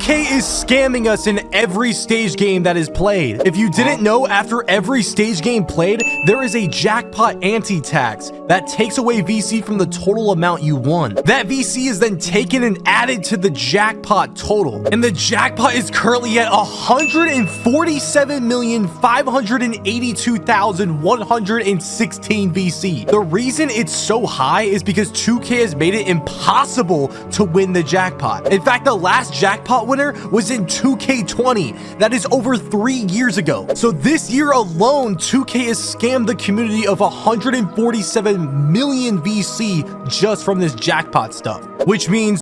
2K is scamming us in every stage game that is played. If you didn't know, after every stage game played, there is a jackpot anti-tax that takes away VC from the total amount you won. That VC is then taken and added to the jackpot total. And the jackpot is currently at 147,582,116 VC. The reason it's so high is because 2K has made it impossible to win the jackpot. In fact, the last jackpot winner was in 2K20. That is over three years ago. So this year alone, 2K has scammed the community of 147 million VC just from this jackpot stuff, which means